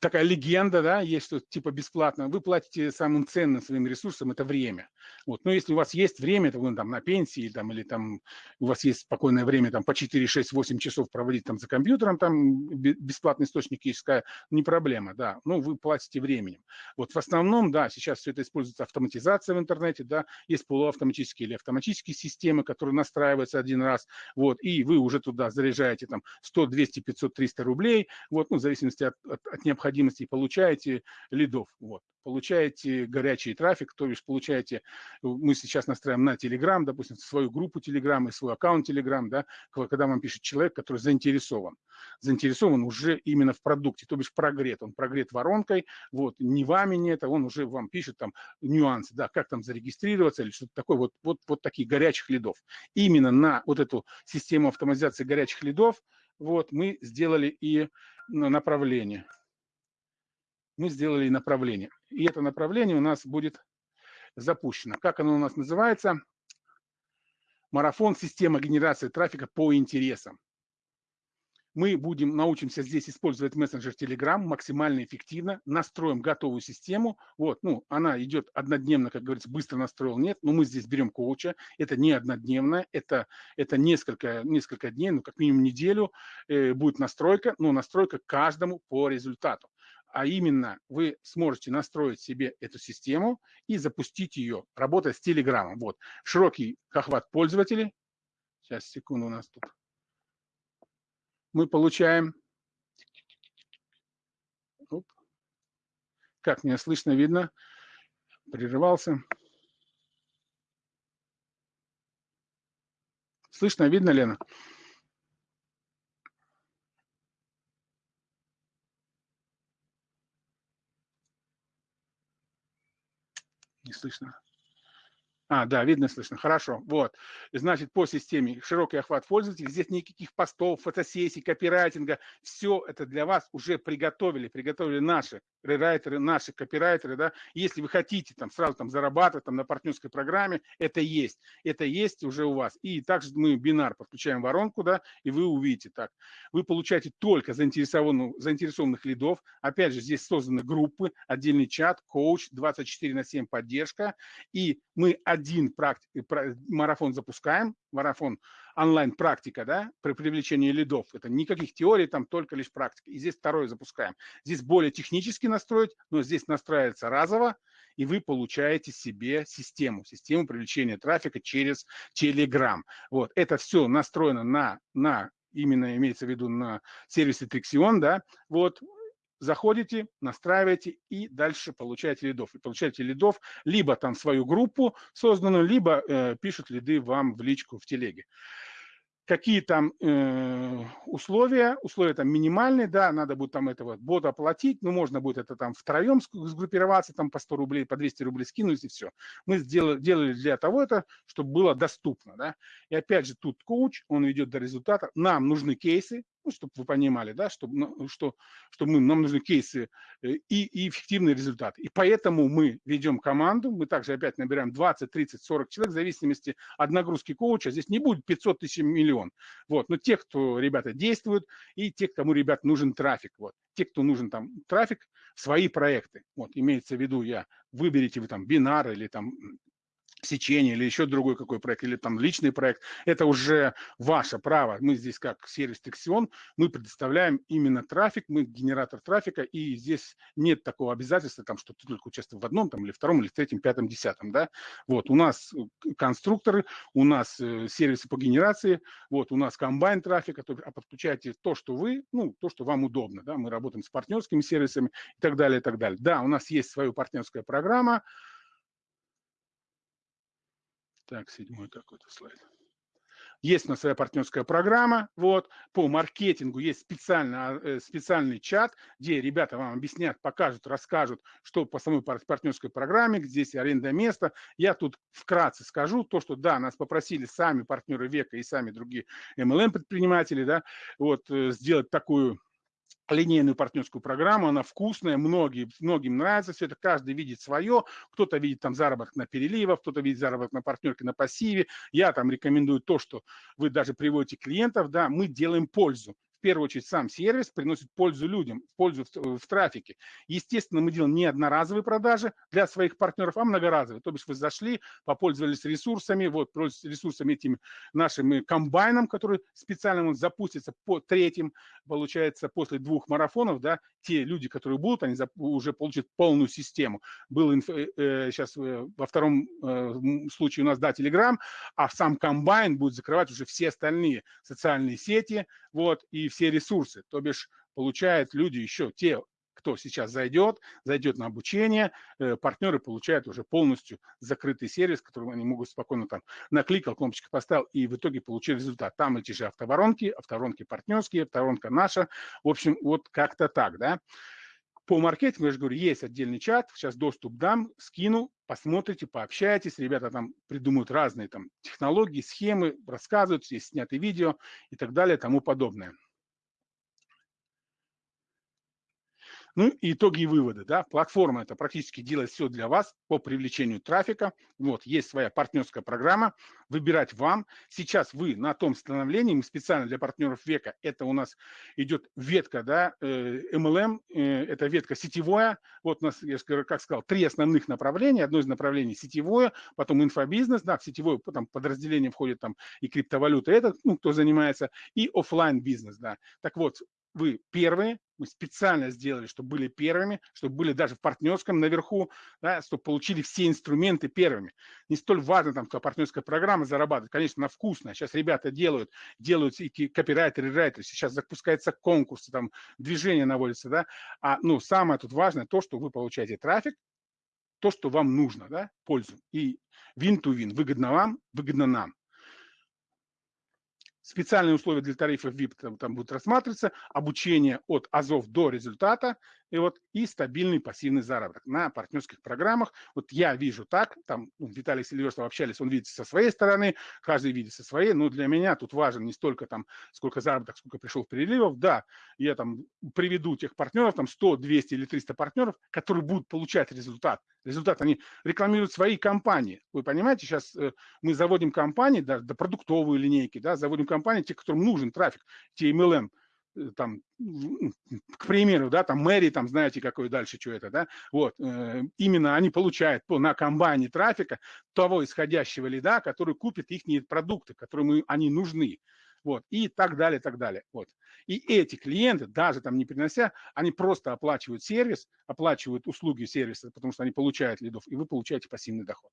такая легенда, да, есть, что типа бесплатно, вы платите самым ценным своим ресурсом, это время. Вот. Но если у вас есть время, то вы там на пенсии, там, или там у вас есть спокойное время там, по 4, 6, 8 часов проводить там за компьютером, там бесплатный источник искать, не проблема, да, ну, вы платите временем. Вот в основном, да, сейчас все это используется автоматизация в интернете, да, есть полуавтоматические или автоматические системы, которые настраиваются один раз, вот, и вы уже туда заряжаете там 100, 200, 500, 300 рублей, вот, ну, в зависимости от, от, от необходимости необходимости получаете лидов. Вот. Получаете горячий трафик, то есть получаете, мы сейчас настраиваем на Telegram, допустим, свою группу Telegram и свой аккаунт Telegram, да, когда вам пишет человек, который заинтересован. Заинтересован уже именно в продукте, то бишь прогрет. Он прогрет воронкой, вот, не вами не это, он уже вам пишет там нюансы, да, как там зарегистрироваться или что-то такое, вот, вот, вот таких горячих лидов. Именно на вот эту систему автоматизации горячих лидов, вот, мы сделали и направление мы сделали направление. И это направление у нас будет запущено. Как оно у нас называется? Марафон система генерации трафика по интересам. Мы будем, научимся здесь использовать мессенджер Telegram максимально эффективно, настроим готовую систему. Вот, ну, она идет однодневно, как говорится, быстро настроил, нет, но мы здесь берем коуча, это не однодневно, это, это несколько, несколько дней, ну, как минимум неделю э, будет настройка, но настройка каждому по результату а именно вы сможете настроить себе эту систему и запустить ее, работая с Телеграмом. Вот, широкий охват пользователей. Сейчас, секунду, у нас тут. Мы получаем... Оп. Как меня слышно, видно? Прерывался. Слышно, видно, Лена? Не слышно. А, да, видно, слышно. Хорошо. Вот. Значит, по системе широкий охват пользователей. Здесь никаких постов, фотосессий, копирайтинга. Все это для вас уже приготовили. Приготовили наши рерайтеры, наши копирайтеры. Да? Если вы хотите там сразу там зарабатывать там, на партнерской программе, это есть. Это есть уже у вас. И также мы бинар подключаем воронку, да, и вы увидите так. Вы получаете только заинтересованных, заинтересованных лидов. Опять же, здесь созданы группы, отдельный чат, коуч, 24 на 7 поддержка. И мы один практи- марафон запускаем, марафон онлайн-практика, да, при привлечении лидов. Это никаких теорий, там только лишь практика. И здесь второй запускаем. Здесь более технически настроить, но здесь настраивается разово, и вы получаете себе систему, систему привлечения трафика через Telegram. Вот, это все настроено на, на именно имеется в виду на сервисе Trixion, да, вот, заходите, настраиваете и дальше получаете лидов. И получаете лидов либо там свою группу созданную, либо э, пишут лиды вам в личку в телеге какие там э, условия, условия там минимальные, да, надо будет там этого бота оплатить, ну, можно будет это там втроем сгруппироваться, там по 100 рублей, по 200 рублей скинуть и все. Мы сделали, делали для того это, чтобы было доступно, да. И опять же, тут коуч, он ведет до результата. Нам нужны кейсы, ну, чтобы вы понимали, да, чтобы, ну, что, что мы, нам нужны кейсы э, и, и эффективные результаты. И поэтому мы ведем команду, мы также опять набираем 20, 30, 40 человек, в зависимости от нагрузки коуча. Здесь не будет 500 тысяч миллион. Вот. Но те, кто, ребята, действуют, и те, кому, ребят, нужен трафик. Вот. те, кто нужен там трафик, свои проекты. Вот, имеется в виду, я выберите вы там бинар или там сечение или еще другой какой проект, или там личный проект, это уже ваше право. Мы здесь как сервис Тексион, мы предоставляем именно трафик, мы генератор трафика, и здесь нет такого обязательства, там, что ты только участвуешь в одном, там, или втором, или третьем, пятом, десятом, да. Вот, у нас э, конструкторы, у нас э, сервисы по генерации, вот, у нас комбайн трафика, то, а подключаете то, что вы, ну, то, что вам удобно, да, мы работаем с партнерскими сервисами и так далее, и так далее. Да, у нас есть своя партнерская программа, так, седьмой какой-то слайд. Есть у нас своя партнерская программа, вот, по маркетингу есть специально, э, специальный чат, где ребята вам объяснят, покажут, расскажут, что по самой партнерской программе, где здесь аренда места. Я тут вкратце скажу то, что да, нас попросили сами партнеры века и сами другие MLM-предприниматели, да, вот, э, сделать такую линейную партнерскую программу, она вкусная, многие, многим нравится все это, каждый видит свое, кто-то видит там заработок на переливах, кто-то видит заработок на партнерке, на пассиве, я там рекомендую то, что вы даже приводите клиентов, да, мы делаем пользу, в первую очередь сам сервис приносит пользу людям, пользу в, в трафике. Естественно, мы делаем не одноразовые продажи для своих партнеров, а многоразовые. То бишь вы зашли, попользовались ресурсами, вот, ресурсами этим нашим комбайном, который специально запустится по третьим, получается, после двух марафонов, да, те люди, которые будут, они уже получат полную систему. Был инф, э, э сейчас э, во втором э, случае у нас, да, Telegram, а сам комбайн будет закрывать уже все остальные социальные сети, вот, и все ресурсы. То бишь получают люди еще те, кто сейчас зайдет, зайдет на обучение, э, партнеры получают уже полностью закрытый сервис, который они могут спокойно там накликал, кнопочку поставил и в итоге получили результат. Там эти же автоворонки, автоворонки партнерские, автоворонка наша. В общем, вот как-то так, да. По маркетингу, я же говорю, есть отдельный чат, сейчас доступ дам, скину, посмотрите, пообщайтесь, ребята там придумают разные там технологии, схемы, рассказывают, есть снятые видео и так далее, тому подобное. Ну и итоги и выводы. Да? Платформа это практически делает все для вас по привлечению трафика. Вот, есть своя партнерская программа, выбирать вам. Сейчас вы на том становлении, мы специально для партнеров века, это у нас идет ветка, да, MLM, э, э, это ветка сетевая. Вот у нас, я как сказал, три основных направления. Одно из направлений сетевое, потом инфобизнес, да, в сетевое потом подразделение входит там и криптовалюта, это, ну, кто занимается, и офлайн бизнес, да. Так вот, вы первые, мы специально сделали, чтобы были первыми, чтобы были даже в партнерском наверху, да, чтобы получили все инструменты первыми. Не столь важно, там, какая партнерская программа зарабатывать. Конечно, она вкусная. Сейчас ребята делают, делают и копирайтеры, и райтеры. Сейчас запускаются конкурсы, там, движение наводится, да. А, ну, самое тут важное то, что вы получаете трафик, то, что вам нужно, да, пользу. И win-to-win. Выгодно вам, выгодно нам. Специальные условия для тарифов VIP там, там будут рассматриваться, обучение от АЗОВ до результата, и вот и стабильный пассивный заработок на партнерских программах. Вот я вижу так, там ну, Виталий Селиверстов общались, он видит со своей стороны, каждый видит со своей, но для меня тут важен не столько там, сколько заработок, сколько пришел переливов, да, я там приведу тех партнеров, там 100, 200 или 300 партнеров, которые будут получать результат. Результат, они рекламируют свои компании. Вы понимаете, сейчас э, мы заводим компании, да, да, продуктовые линейки, да, заводим компании, те, которым нужен трафик, те MLM, там, к примеру, да, там Мэри, там, знаете, какой дальше, что это, да, вот, э, именно они получают по, на комбайне трафика того исходящего лида, который купит их продукты, которым они нужны, вот, и так далее, так далее, вот. И эти клиенты, даже там не принося, они просто оплачивают сервис, оплачивают услуги сервиса, потому что они получают лидов, и вы получаете пассивный доход.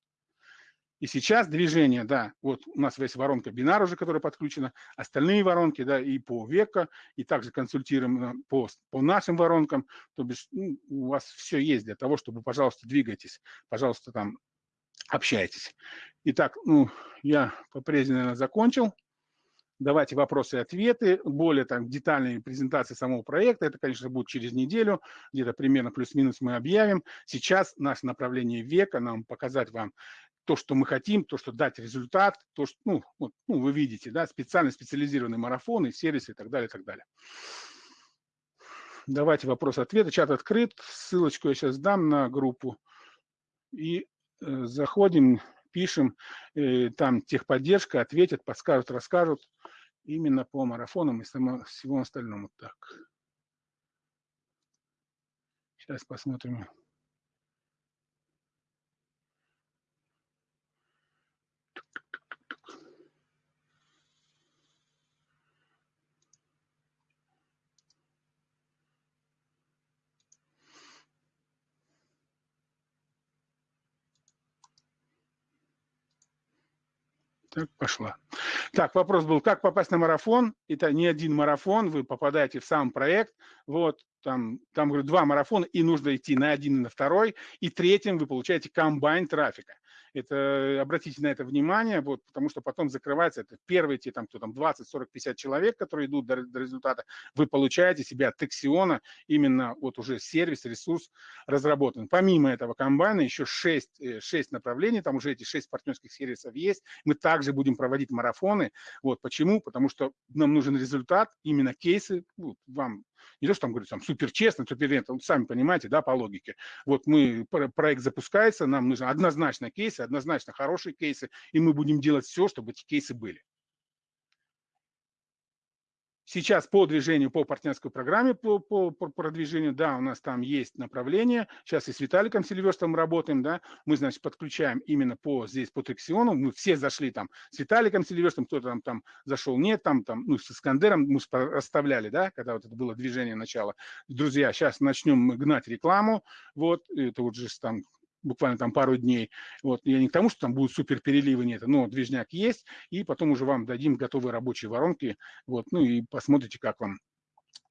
И сейчас движение, да, вот у нас есть воронка бинар уже, которая подключена, остальные воронки, да, и по века, и также консультируем э, по, по нашим воронкам, то бишь ну, у вас все есть для того, чтобы, пожалуйста, двигайтесь, пожалуйста, там общайтесь. Итак, ну, я по прежде, наверное, закончил. Давайте вопросы и ответы. Более там детальные презентации самого проекта. Это, конечно, будет через неделю. Где-то примерно плюс-минус мы объявим. Сейчас наше направление века, нам показать вам то, что мы хотим, то, что дать результат, то, что, ну, вот, ну вы видите, да, специально специализированные марафоны, сервисы и так далее, и так далее. Давайте вопрос-ответы. Чат открыт. Ссылочку я сейчас дам на группу. И э, заходим, пишем, э, там техподдержка, ответят, подскажут, расскажут именно по марафонам и само, всему остальному. Так. Сейчас посмотрим. Так, пошла. Так, вопрос был, как попасть на марафон? Это не один марафон, вы попадаете в сам проект. Вот, там, там говорю, два марафона, и нужно идти на один и на второй. И третьим вы получаете комбайн трафика. Это, обратите на это внимание, вот, потому что потом закрывается, это первые те, там, кто там 20, 40, 50 человек, которые идут до, до результата, вы получаете себя от Тексиона, именно вот уже сервис, ресурс разработан. Помимо этого комбайна еще 6, 6 э, направлений, там уже эти 6 партнерских сервисов есть. Мы также будем проводить марафоны. Вот почему? Потому что нам нужен результат, именно кейсы, ну, вам не то, что там говорят, там супер честно, супер нет, сами понимаете, да, по логике. Вот мы, проект запускается, нам нужны однозначно кейсы, однозначно хорошие кейсы, и мы будем делать все, чтобы эти кейсы были. Сейчас по движению, по партнерской программе, по, по, по продвижению, да, у нас там есть направление. Сейчас и с Виталиком Сильверстом работаем, да. Мы, значит, подключаем именно по здесь, по Трексиону. Мы все зашли там с Виталиком Сильверстом, кто-то там, там зашел, нет, там, там, ну, с Искандером мы расставляли, да, когда вот это было движение начала. Друзья, сейчас начнем гнать рекламу. Вот, это вот же там буквально там пару дней. Вот, я не к тому, что там будут супер переливы, нет, но движняк есть, и потом уже вам дадим готовые рабочие воронки, вот, ну и посмотрите, как вам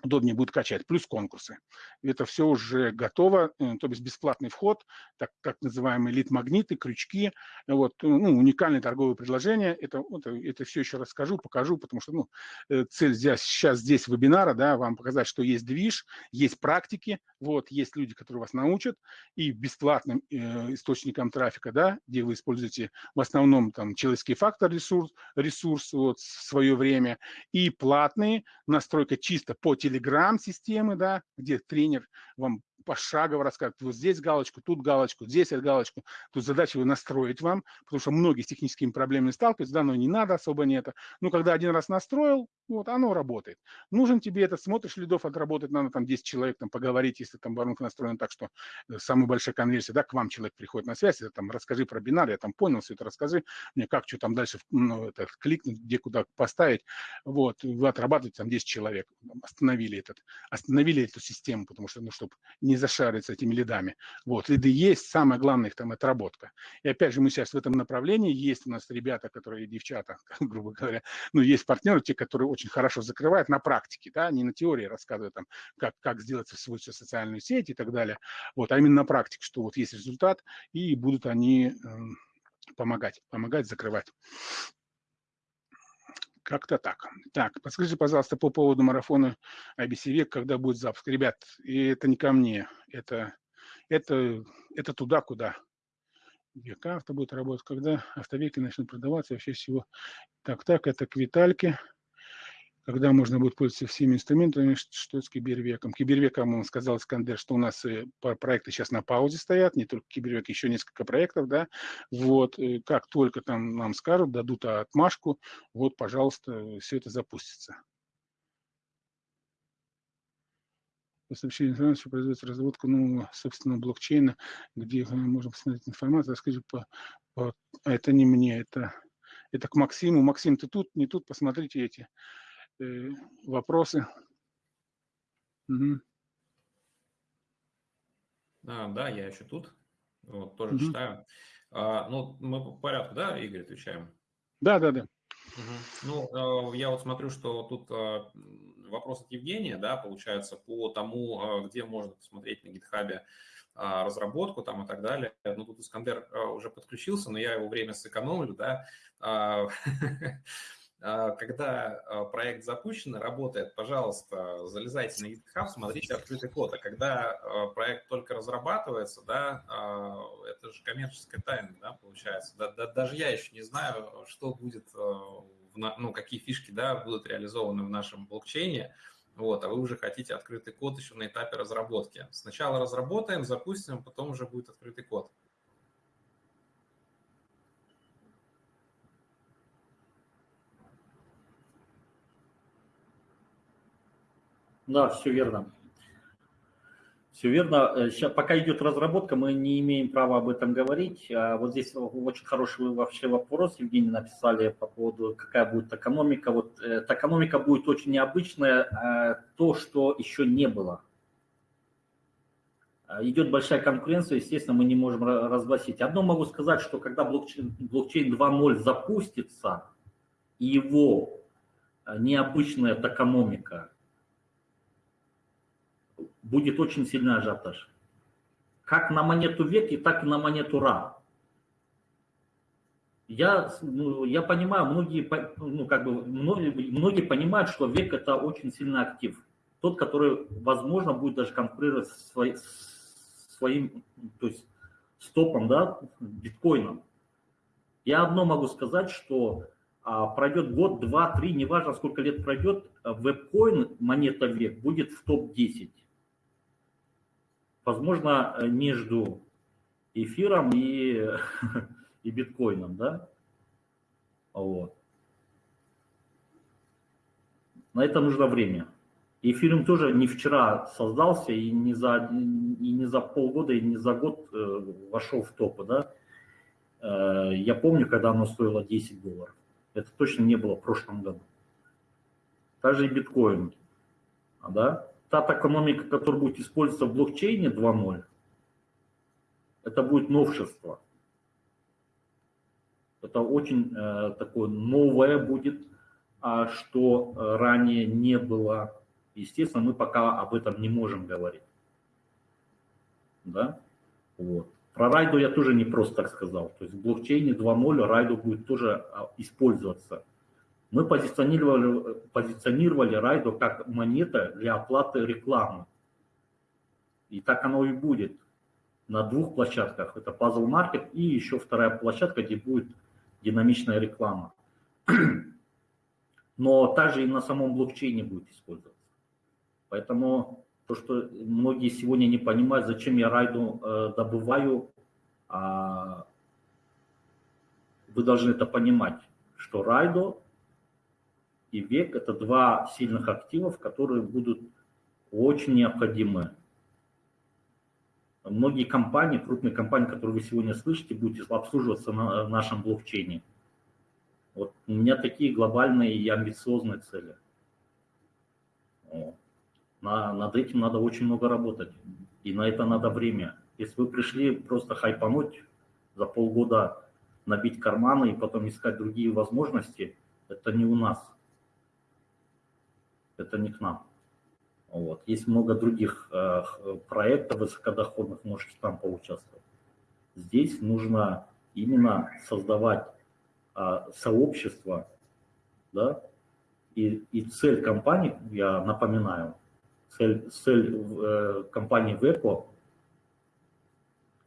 удобнее будет качать, плюс конкурсы. Это все уже готово, э, то есть бесплатный вход, так, так называемые лид-магниты, крючки, вот, ну, уникальные торговые предложения, это, это, это все еще расскажу, покажу, потому что ну, э, цель здесь, сейчас здесь вебинара, да, вам показать, что есть движ, есть практики, вот, есть люди, которые вас научат, и бесплатным э, источником трафика, да, где вы используете в основном там человеческий фактор ресурс, ресурс вот, свое время, и платные, настройка чисто по телеграм-системы, да, где тренер вам пошагово рассказывать, вот здесь галочку, тут галочку, здесь галочку. Тут задача его настроить вам, потому что многие с техническими проблемами сталкиваются, да, но не надо, особо не это. Но когда один раз настроил, вот, оно работает. Нужен тебе это, смотришь, лидов отработать, надо там 10 человек там поговорить, если там воронка настроена так, что э, самая большая конверсия, да, к вам человек приходит на связь, это там расскажи про бинар, я там понял все это, расскажи мне, как, что там дальше, ну, это, кликнуть, где куда поставить, вот, вы отрабатываете там 10 человек, остановили этот, остановили эту систему, потому что, ну, чтобы не зашариться этими лидами. Вот, лиды есть, самое главное их там отработка. И опять же, мы сейчас в этом направлении, есть у нас ребята, которые, девчата, грубо говоря, ну, есть партнеры, те, которые очень хорошо закрывают на практике, да, не на теории рассказывают там, как, как сделать свою социальную сеть и так далее, вот, а именно на практике, что вот есть результат, и будут они э, помогать, помогать закрывать. Как-то так. Так, подскажите, пожалуйста, по поводу марафона IBC век, когда будет запуск. Ребят, и это не ко мне, это, это, это туда, куда. Века авто будет работать, когда автовеки начнут продаваться, вообще всего. Так, так, это к Витальке когда можно будет пользоваться всеми инструментами, что с кибервеком. Кибервеком, он сказал Искандер, что у нас э, проекты сейчас на паузе стоят, не только кибервек, еще несколько проектов, да, вот, э, как только там нам скажут, дадут отмашку, вот, пожалуйста, все это запустится. По сообщению информации производится разработка нового собственного блокчейна, где мы можем посмотреть информацию. Расскажи, по, по... это не мне, это, это к Максиму. Максим, ты тут, не тут, посмотрите эти э, вопросы.
Угу. А, да, я еще тут. Вот, тоже угу. читаю. А, ну, мы по порядку, да, Игорь, отвечаем?
Да, да, да.
Угу. Ну, э, я вот смотрю, что тут э, вопрос от Евгения, да, получается, по тому, э, где можно посмотреть на гитхабе разработку там и так далее. Ну, тут Искандер уже подключился, но я его время сэкономлю, да. А, когда а, проект запущен, работает, пожалуйста, залезайте на GitHub, смотрите открытый код. А когда а, проект только разрабатывается, да, это же коммерческая тайна, да, получается. Да, да, даже я еще не знаю, что будет, ну, какие фишки, да, будут реализованы в нашем блокчейне, вот, а вы уже хотите открытый код еще на этапе разработки. Сначала разработаем, запустим, потом уже будет открытый код.
Да, все верно. Все верно. Сейчас, пока идет разработка, мы не имеем права об этом говорить. А вот здесь очень хороший вообще вопрос, Евгений, написали по поводу, какая будет экономика. Вот э, экономика будет очень необычная, а то, что еще не было. А, идет большая конкуренция, естественно, мы не можем разгласить. Одно могу сказать, что когда блокчейн, блокчейн 2.0 запустится, его а, необычная токономика, будет очень сильный ажиотаж. Как на монету веки, так и на монету ра. Я, ну, я понимаю, многие, ну, как бы, многие, многие понимают, что век это очень сильный актив. Тот, который, возможно, будет даже конкурировать с, своей, своим, то есть стопом, да, биткоином. Я одно могу сказать, что а, пройдет год, два, три, неважно сколько лет пройдет, вебкоин, монета век, будет в топ-10. Возможно, между эфиром и, и биткоином, да? Вот. На это нужно время. Фильм тоже не вчера создался, и не за, и не за полгода, и не за год э, вошел в топы. Да? Э, я помню, когда оно стоило 10 долларов. Это точно не было в прошлом году. Также и биткоин. Да? Та экономика, которая будет использоваться в блокчейне 2.0, это будет новшество. Это очень э, такое новое будет, а что ранее не было Естественно, мы пока об этом не можем говорить. Да? Вот. Про райду я тоже не просто так сказал. То есть в блокчейне 2.0 райду будет тоже а, использоваться. Мы позиционировали, позиционировали райду как монета для оплаты рекламы. И так оно и будет на двух площадках. Это Puzzle Market и еще вторая площадка, где будет динамичная реклама. Но также и на самом блокчейне будет использоваться. Поэтому то, что многие сегодня не понимают, зачем я райду э, добываю, а вы должны это понимать, что райдо и век – это два сильных активов, которые будут очень необходимы. Многие компании, крупные компании, которые вы сегодня слышите, будут обслуживаться на нашем блокчейне. Вот у меня такие глобальные и амбициозные цели. На, над этим надо очень много работать. И на это надо время. Если вы пришли просто хайпануть, за полгода набить карманы и потом искать другие возможности, это не у нас. Это не к нам. Вот. Есть много других э, проектов высокодоходных, можете там поучаствовать. Здесь нужно именно создавать э, сообщество, да, и, и цель компании, я напоминаю, цель, цель э, компании ВЭПО –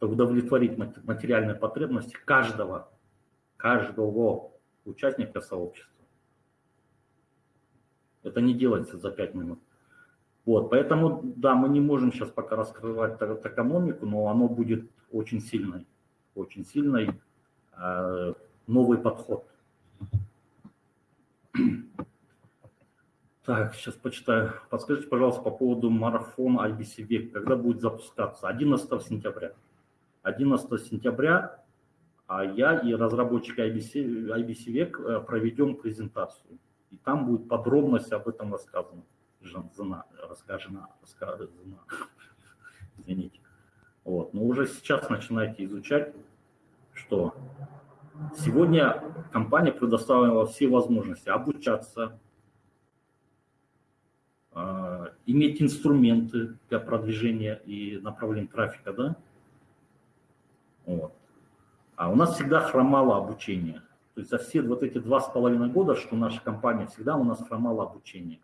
удовлетворить материальные потребности каждого, каждого участника сообщества. Это не делается за 5 минут. Вот, поэтому, да, мы не можем сейчас пока раскрывать экономику, но оно будет очень сильной, очень сильной, э, новый подход. Так, сейчас почитаю. Подскажите, пожалуйста, по поводу марафона IBC Век. Когда будет запускаться? 11 сентября. 11 сентября а я и разработчики IBC, IBC Век э, проведем презентацию. И там будет подробность об этом рассказано. Жена, расскажена, рассказана. Извините. Вот. Но уже сейчас начинайте изучать, что сегодня компания предоставила все возможности обучаться, а, иметь инструменты для продвижения и направления трафика, да? Вот. А у нас всегда хромало обучение. То есть за все вот эти два с половиной года, что наша компания, всегда у нас хромало обучение.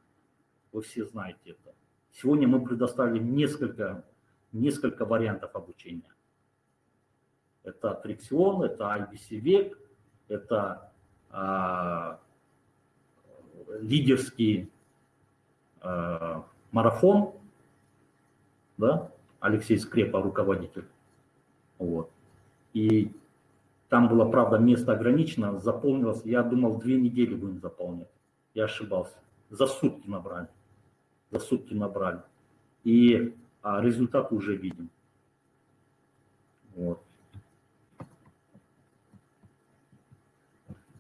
Вы все знаете это. Сегодня мы предоставили несколько, несколько вариантов обучения. Это Триксион, это IBC Век, это а, лидерские Э, марафон, да, Алексей Скрепа, руководитель, вот, и там было, правда, место ограничено, заполнилось, я думал, две недели будем заполнять, я ошибался, за сутки набрали, за сутки набрали, и а результат уже видим. Вот.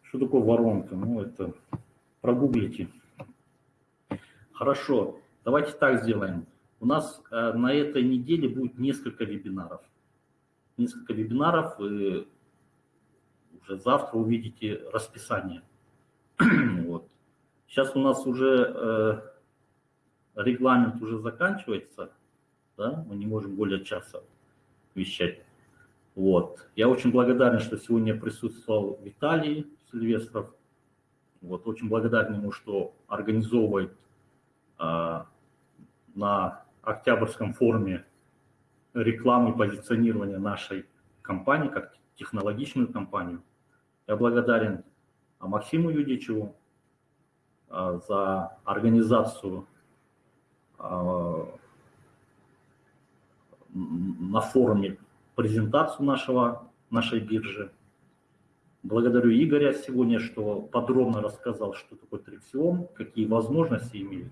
Что такое воронка? Ну, это прогуглите. Хорошо, давайте так сделаем. У нас э, на этой неделе будет несколько вебинаров. Несколько вебинаров, и уже завтра увидите расписание. вот. Сейчас у нас уже э, регламент уже заканчивается, да? мы не можем более часа вещать. Вот. Я очень благодарен, что сегодня присутствовал Виталий Сильвестров. Вот. Очень благодарен ему, что организовывает э, на Октябрьском форуме рекламы и позиционирования нашей компании, как технологичную компанию. Я благодарен Максиму Юдичеву э, за организацию э, на форуме презентацию нашего, нашей биржи. Благодарю Игоря сегодня, что подробно рассказал, что такое триксион, какие возможности имеет,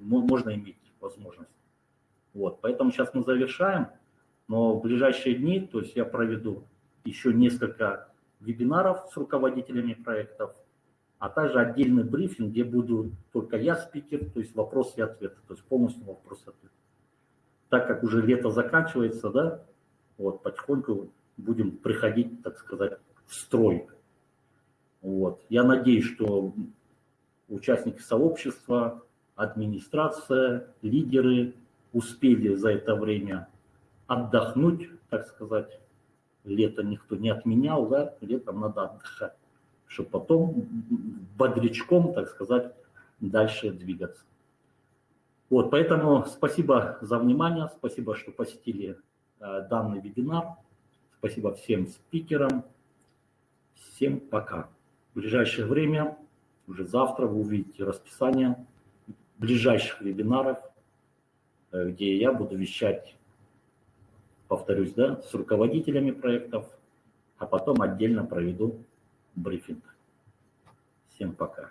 можно иметь возможность. Вот, поэтому сейчас мы завершаем, но в ближайшие дни, то есть я проведу еще несколько вебинаров с руководителями проектов, а также отдельный брифинг, где буду только я спикер, то есть вопросы и ответы, то есть полностью вопрос-ответ. Так как уже лето заканчивается, да, вот, потихоньку будем приходить, так сказать, строй. Вот. Я надеюсь, что участники сообщества, администрация, лидеры успели за это время отдохнуть, так сказать. Лето никто не отменял, да, летом надо отдыхать, чтобы потом бодрячком, так сказать, дальше двигаться. Вот, поэтому спасибо за внимание, спасибо, что посетили э, данный вебинар. Спасибо всем спикерам. Всем пока. В ближайшее время, уже завтра, вы увидите расписание ближайших вебинаров, э, где я буду вещать, повторюсь, да, с руководителями проектов, а потом отдельно проведу брифинг. Всем пока.